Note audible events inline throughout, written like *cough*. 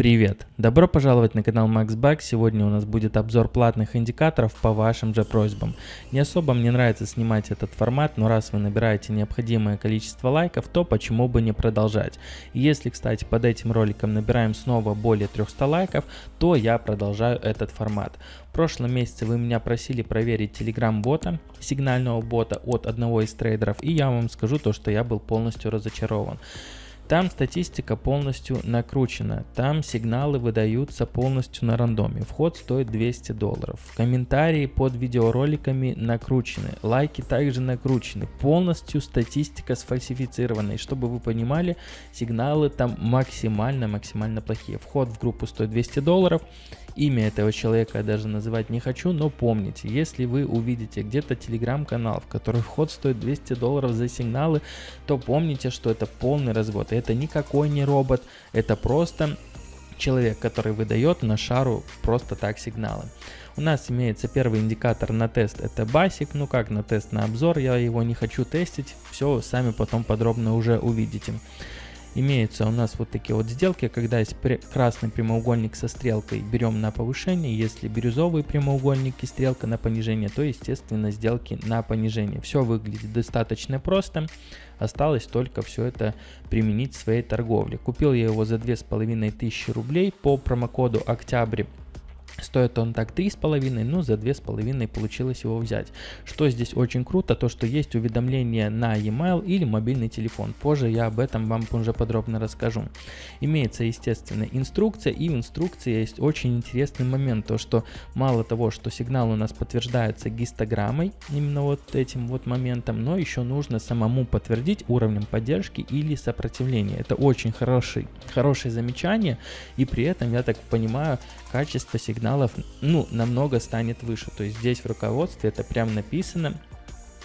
Привет! Добро пожаловать на канал MaxBug. Сегодня у нас будет обзор платных индикаторов по вашим же просьбам. Не особо мне нравится снимать этот формат, но раз вы набираете необходимое количество лайков, то почему бы не продолжать. Если, кстати, под этим роликом набираем снова более 300 лайков, то я продолжаю этот формат. В прошлом месяце вы меня просили проверить телеграм-бота, сигнального бота от одного из трейдеров, и я вам скажу то, что я был полностью разочарован. Там статистика полностью накручена, там сигналы выдаются полностью на рандоме, вход стоит 200 долларов, комментарии под видеороликами накручены, лайки также накручены, полностью статистика сфальсифицирована, и чтобы вы понимали, сигналы там максимально-максимально плохие, вход в группу стоит 200 долларов, Имя этого человека я даже называть не хочу, но помните, если вы увидите где-то телеграм-канал, в который вход стоит 200 долларов за сигналы, то помните, что это полный развод. Это никакой не робот, это просто человек, который выдает на шару просто так сигналы. У нас имеется первый индикатор на тест, это басик, ну как на тест, на обзор, я его не хочу тестить, все сами потом подробно уже увидите имеются у нас вот такие вот сделки, когда есть красный прямоугольник со стрелкой, берем на повышение, если бирюзовый прямоугольник и стрелка на понижение, то естественно сделки на понижение. Все выглядит достаточно просто, осталось только все это применить в своей торговле. Купил я его за 2500 рублей по промокоду октябрь Стоит он так 3,5, ну за 2,5 получилось его взять. Что здесь очень круто, то что есть уведомления на e-mail или мобильный телефон. Позже я об этом вам уже подробно расскажу. Имеется, естественно, инструкция, и в инструкции есть очень интересный момент, то что мало того, что сигнал у нас подтверждается гистограммой, именно вот этим вот моментом, но еще нужно самому подтвердить уровнем поддержки или сопротивления. Это очень хороший, хорошее замечание, и при этом, я так понимаю, качество сигнала сигналов, ну, намного станет выше. То есть здесь в руководстве это прям написано.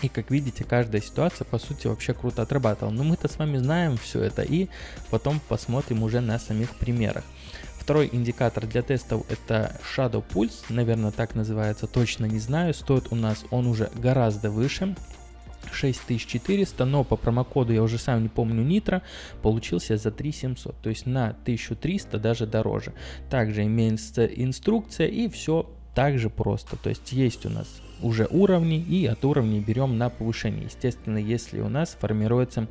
И как видите, каждая ситуация по сути вообще круто отрабатывала. Но мы-то с вами знаем все это и потом посмотрим уже на самих примерах. Второй индикатор для тестов это Shadow Pulse, наверное так называется, точно не знаю. Стоит у нас он уже гораздо выше. 6400, но по промокоду, я уже сам не помню, Нитро, получился за 3700, то есть на 1300 даже дороже. Также имеется инструкция и все так же просто, то есть есть у нас уже уровни и от уровней берем на повышение. Естественно, если у нас формируется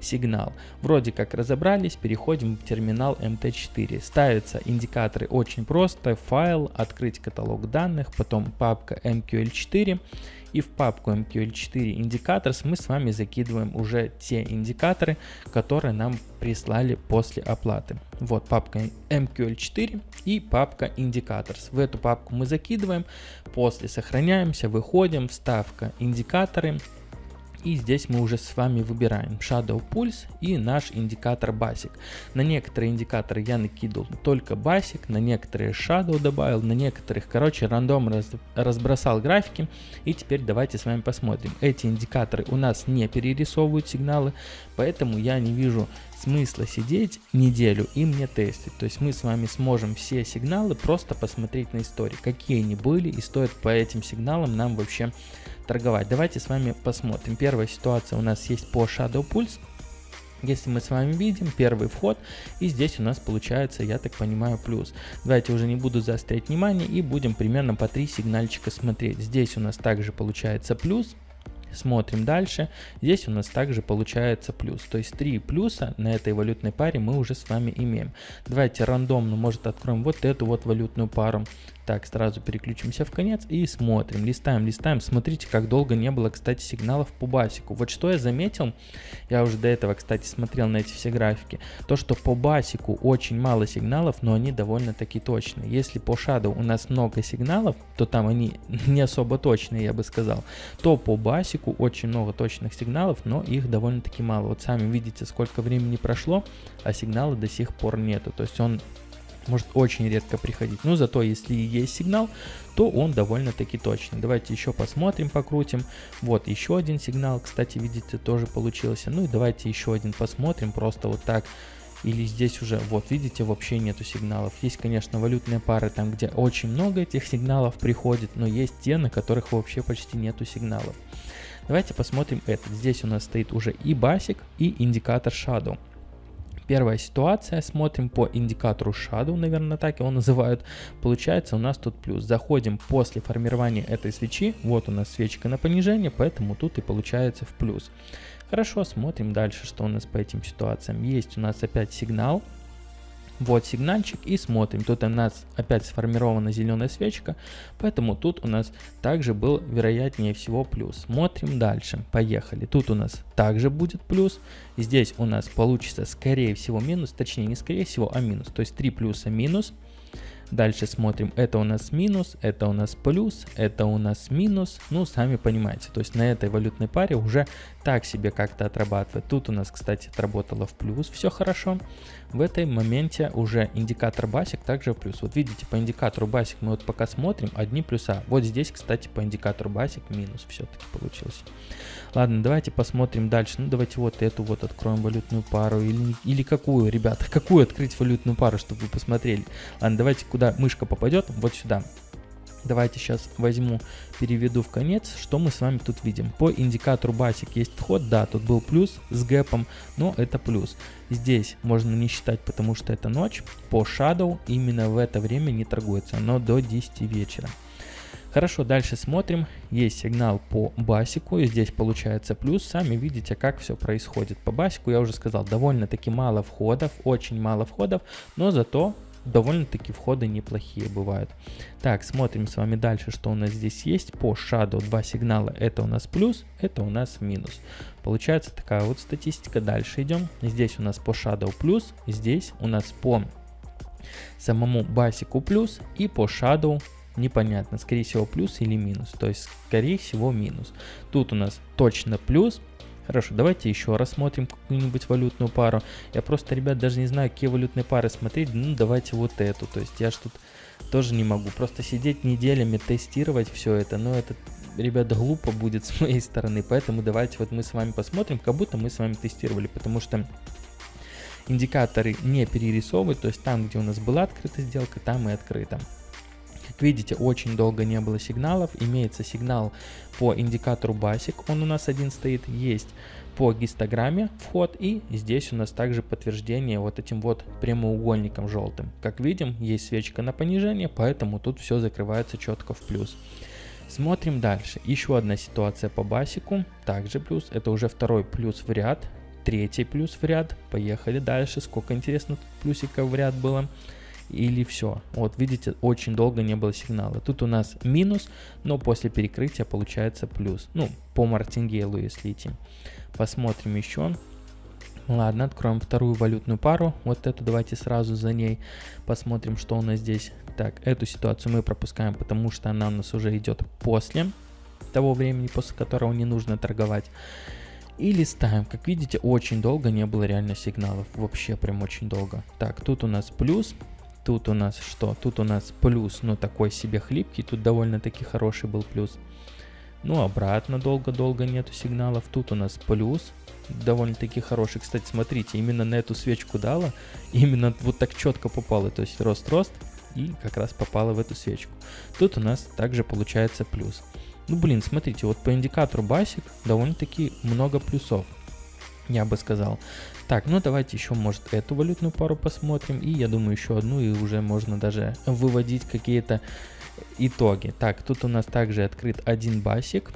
сигнал. Вроде как разобрались, переходим в терминал MT4. Ставятся индикаторы очень просто. Файл, открыть каталог данных, потом папка MQL4 и в папку MQL4 Indicators мы с вами закидываем уже те индикаторы, которые нам прислали после оплаты. Вот папка MQL4 и папка Indicators. В эту папку мы закидываем, после сохраняемся, выходим, вставка индикаторы, и здесь мы уже с вами выбираем Shadow Pulse и наш индикатор Basic. На некоторые индикаторы я накидал только Basic, на некоторые Shadow добавил, на некоторых, короче, рандом раз, разбросал графики. И теперь давайте с вами посмотрим. Эти индикаторы у нас не перерисовывают сигналы, поэтому я не вижу смысла сидеть неделю и мне тестить. То есть мы с вами сможем все сигналы просто посмотреть на истории, какие они были и стоит по этим сигналам нам вообще торговать. Давайте с вами посмотрим. Первая ситуация у нас есть по Shadow Pulse. Если мы с вами видим первый вход, и здесь у нас получается, я так понимаю, плюс. Давайте уже не буду заострять внимание и будем примерно по три сигнальчика смотреть. Здесь у нас также получается плюс, Смотрим дальше. Здесь у нас также получается плюс. То есть 3 плюса на этой валютной паре мы уже с вами имеем. Давайте рандомно, может, откроем вот эту вот валютную пару. Так, сразу переключимся в конец и смотрим, листаем, листаем. Смотрите, как долго не было, кстати, сигналов по басику. Вот что я заметил, я уже до этого, кстати, смотрел на эти все графики, то, что по басику очень мало сигналов, но они довольно-таки точные. Если по Shadow у нас много сигналов, то там они *laughs* не особо точные, я бы сказал, то по басику очень много точных сигналов, но их довольно-таки мало. Вот сами видите, сколько времени прошло, а сигнала до сих пор нету. То есть он может очень редко приходить. Но зато если есть сигнал, то он довольно-таки точный. Давайте еще посмотрим, покрутим. Вот еще один сигнал, кстати, видите, тоже получился. Ну и давайте еще один посмотрим, просто вот так. Или здесь уже, вот видите, вообще нету сигналов. Есть, конечно, валютные пары, там где очень много этих сигналов приходит, но есть те, на которых вообще почти нету сигналов. Давайте посмотрим этот. Здесь у нас стоит уже и басик, и индикатор Shadow. Первая ситуация, смотрим по индикатору Shadow, наверное, так его называют. Получается у нас тут плюс. Заходим после формирования этой свечи, вот у нас свечка на понижение, поэтому тут и получается в плюс. Хорошо, смотрим дальше, что у нас по этим ситуациям. Есть у нас опять сигнал, вот сигнальчик и смотрим. Тут у нас опять сформирована зеленая свечка, поэтому тут у нас также был вероятнее всего плюс. Смотрим дальше. Поехали. Тут у нас также будет плюс. Здесь у нас получится скорее всего минус, точнее не скорее всего, а минус. То есть 3 плюса минус. Дальше смотрим, это у нас минус, это у нас плюс, это у нас минус. Ну, сами понимаете, то есть на этой валютной паре уже так себе как-то отрабатывает. Тут у нас, кстати, отработало в плюс, все хорошо. В этой моменте уже индикатор басик также в плюс. Вот видите, по индикатору басик мы вот пока смотрим, одни плюса. Вот здесь, кстати, по индикатору басик минус все-таки получился. Ладно, давайте посмотрим дальше. Ну, давайте вот эту вот откроем валютную пару. Или, или какую, ребята, *laughs* какую открыть валютную пару, чтобы вы посмотрели. Ладно, давайте куда мышка попадет, вот сюда. Давайте сейчас возьму, переведу в конец, что мы с вами тут видим. По индикатору басик есть вход, да, тут был плюс с гэпом, но это плюс. Здесь можно не считать, потому что это ночь. По Shadow именно в это время не торгуется, но до 10 вечера. Хорошо, дальше смотрим. Есть сигнал по басику, и здесь получается плюс. Сами видите, как все происходит. По басику я уже сказал, довольно-таки мало входов, очень мало входов, но зато довольно-таки входы неплохие бывают. Так, смотрим с вами дальше, что у нас здесь есть. По Shadow два сигнала, это у нас плюс, это у нас минус. Получается такая вот статистика. Дальше идем. Здесь у нас по Shadow плюс, здесь у нас по самому басику плюс и по Shadow непонятно, скорее всего плюс или минус, то есть скорее всего минус. Тут у нас точно плюс. Хорошо, давайте еще рассмотрим какую-нибудь валютную пару. Я просто, ребят, даже не знаю, какие валютные пары смотреть. Ну, давайте вот эту. То есть я ж тут тоже не могу. Просто сидеть неделями, тестировать все это. Но это, ребят, глупо будет *laughs* с моей стороны. Поэтому давайте вот мы с вами посмотрим, как будто мы с вами тестировали. Потому что индикаторы не перерисовывают. То есть там, где у нас была открыта сделка, там и открыта. Как видите, очень долго не было сигналов. Имеется сигнал по индикатору BASIC, он у нас один стоит. Есть по гистограмме вход и здесь у нас также подтверждение вот этим вот прямоугольником желтым. Как видим, есть свечка на понижение, поэтому тут все закрывается четко в плюс. Смотрим дальше. Еще одна ситуация по басику. Также плюс. Это уже второй плюс в ряд. Третий плюс в ряд. Поехали дальше. Сколько интересно тут плюсиков в ряд было или все. Вот видите, очень долго не было сигнала. Тут у нас минус, но после перекрытия получается плюс. Ну, по мартингейлу, если идти. Посмотрим еще. Ладно, откроем вторую валютную пару. Вот эту давайте сразу за ней посмотрим, что у нас здесь. Так, эту ситуацию мы пропускаем, потому что она у нас уже идет после того времени, после которого не нужно торговать. И листаем. Как видите, очень долго не было реально сигналов. Вообще прям очень долго. Так, тут у нас плюс. Тут у нас что? Тут у нас плюс, но такой себе хлипкий. Тут довольно-таки хороший был плюс. Ну, обратно долго-долго нету сигналов. Тут у нас плюс. Довольно-таки хороший. Кстати, смотрите, именно на эту свечку дала. Именно вот так четко попало. То есть рост-рост. И как раз попало в эту свечку. Тут у нас также получается плюс. Ну, блин, смотрите, вот по индикатору басик довольно-таки много плюсов я бы сказал. Так, ну давайте еще, может, эту валютную пару посмотрим. И я думаю, еще одну, и уже можно даже выводить какие-то итоги. Так, тут у нас также открыт один басик.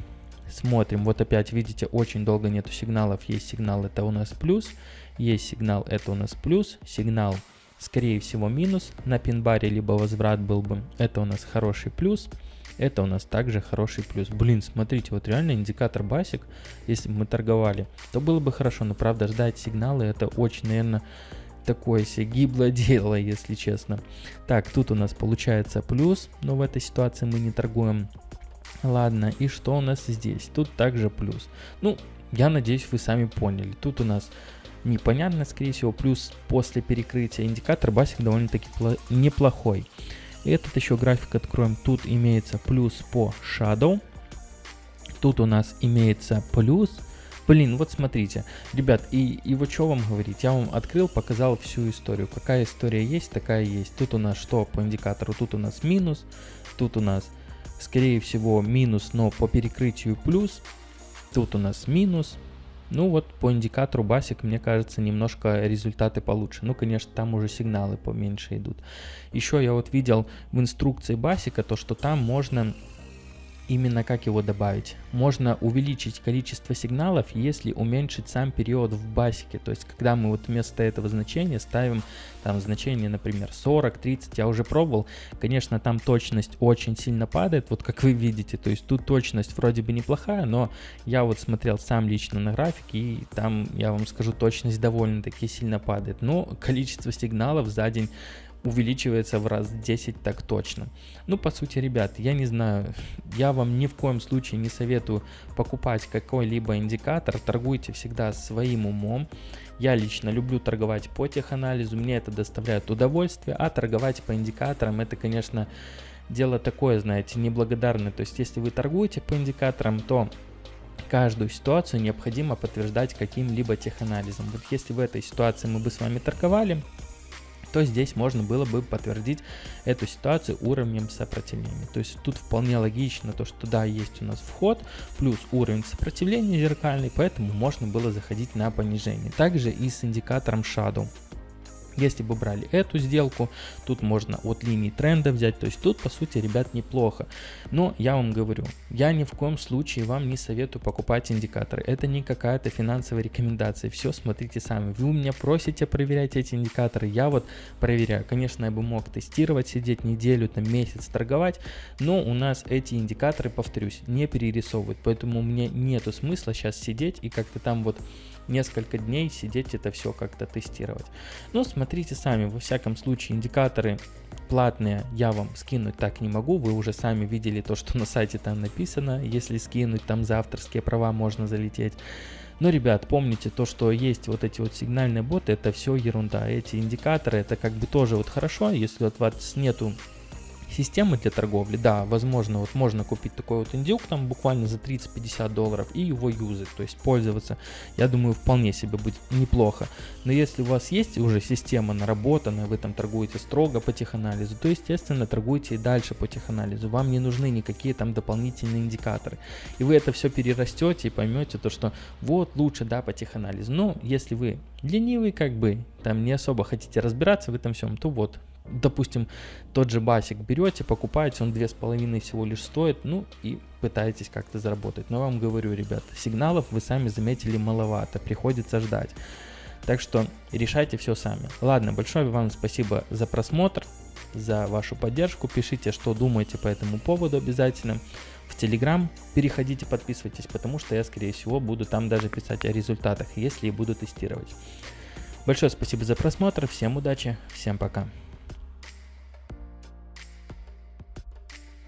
Смотрим, вот опять видите, очень долго нету сигналов. Есть сигнал, это у нас плюс. Есть сигнал, это у нас плюс. Сигнал, скорее всего, минус. На пин-баре либо возврат был бы. Это у нас хороший плюс. Это у нас также хороший плюс. Блин, смотрите, вот реально индикатор басик, если бы мы торговали, то было бы хорошо. Но правда, ждать сигналы это очень, наверное, такое себе гиблое *laughs* дело, если честно. Так, тут у нас получается плюс, но в этой ситуации мы не торгуем. Ладно, и что у нас здесь? Тут также плюс. Ну, я надеюсь, вы сами поняли. Тут у нас непонятно, скорее всего, плюс после перекрытия индикатор басик довольно-таки неплохой. Этот еще график откроем. Тут имеется плюс по Shadow. Тут у нас имеется плюс. Блин, вот смотрите. Ребят, и, и вот что вам говорить. Я вам открыл, показал всю историю. Какая история есть, такая есть. Тут у нас что по индикатору? Тут у нас минус. Тут у нас, скорее всего, минус, но по перекрытию плюс. Тут у нас минус. Ну вот по индикатору басик, мне кажется, немножко результаты получше. Ну, конечно, там уже сигналы поменьше идут. Еще я вот видел в инструкции басика то, что там можно именно как его добавить. Можно увеличить количество сигналов, если уменьшить сам период в басике. То есть, когда мы вот вместо этого значения ставим там значение, например, 40, 30, я уже пробовал. Конечно, там точность очень сильно падает, вот как вы видите. То есть, тут точность вроде бы неплохая, но я вот смотрел сам лично на графике, и там, я вам скажу, точность довольно-таки сильно падает. Но количество сигналов за день увеличивается в раз 10 так точно. Ну, по сути, ребят, я не знаю, я вам ни в коем случае не советую покупать какой-либо индикатор, торгуйте всегда своим умом. Я лично люблю торговать по теханализу, мне это доставляет удовольствие, а торговать по индикаторам это, конечно, дело такое, знаете, неблагодарное. То есть, если вы торгуете по индикаторам, то каждую ситуацию необходимо подтверждать каким-либо теханализом. Вот если в этой ситуации мы бы с вами торговали, то здесь можно было бы подтвердить эту ситуацию уровнем сопротивления. То есть тут вполне логично то, что да, есть у нас вход, плюс уровень сопротивления зеркальный, поэтому можно было заходить на понижение. Также и с индикатором Shadow. Если бы брали эту сделку, тут можно от линии тренда взять, то есть тут по сути, ребят, неплохо. Но я вам говорю, я ни в коем случае вам не советую покупать индикаторы. Это не какая-то финансовая рекомендация, все смотрите сами. Вы у меня просите проверять эти индикаторы, я вот проверяю. Конечно, я бы мог тестировать, сидеть неделю, там месяц торговать, но у нас эти индикаторы, повторюсь, не перерисовывают, поэтому мне нету смысла сейчас сидеть и как-то там вот несколько дней сидеть это все как-то тестировать. Ну, смотрите сами, во всяком случае, индикаторы платные я вам скинуть так не могу, вы уже сами видели то, что на сайте там написано, если скинуть там за авторские права можно залететь. Но, ребят, помните то, что есть вот эти вот сигнальные боты, это все ерунда. Эти индикаторы, это как бы тоже вот хорошо, если вот у вас нету системы для торговли, да, возможно, вот можно купить такой вот индюк там буквально за 30-50 долларов и его юзать, то есть пользоваться, я думаю, вполне себе будет неплохо. Но если у вас есть уже система наработанная, вы там торгуете строго по теханализу, то естественно торгуйте и дальше по теханализу, вам не нужны никакие там дополнительные индикаторы. И вы это все перерастете и поймете то, что вот лучше, да, по теханализу. Но если вы ленивый как бы, там не особо хотите разбираться в этом всем, то вот, допустим, тот же басик берете, покупаете, он две с половиной всего лишь стоит, ну и пытаетесь как-то заработать. Но вам говорю, ребят, сигналов вы сами заметили маловато, приходится ждать. Так что решайте все сами. Ладно, большое вам спасибо за просмотр, за вашу поддержку. Пишите, что думаете по этому поводу обязательно. В Телеграм переходите, подписывайтесь, потому что я, скорее всего, буду там даже писать о результатах, если буду тестировать. Большое спасибо за просмотр, всем удачи, всем пока.